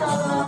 inşallah.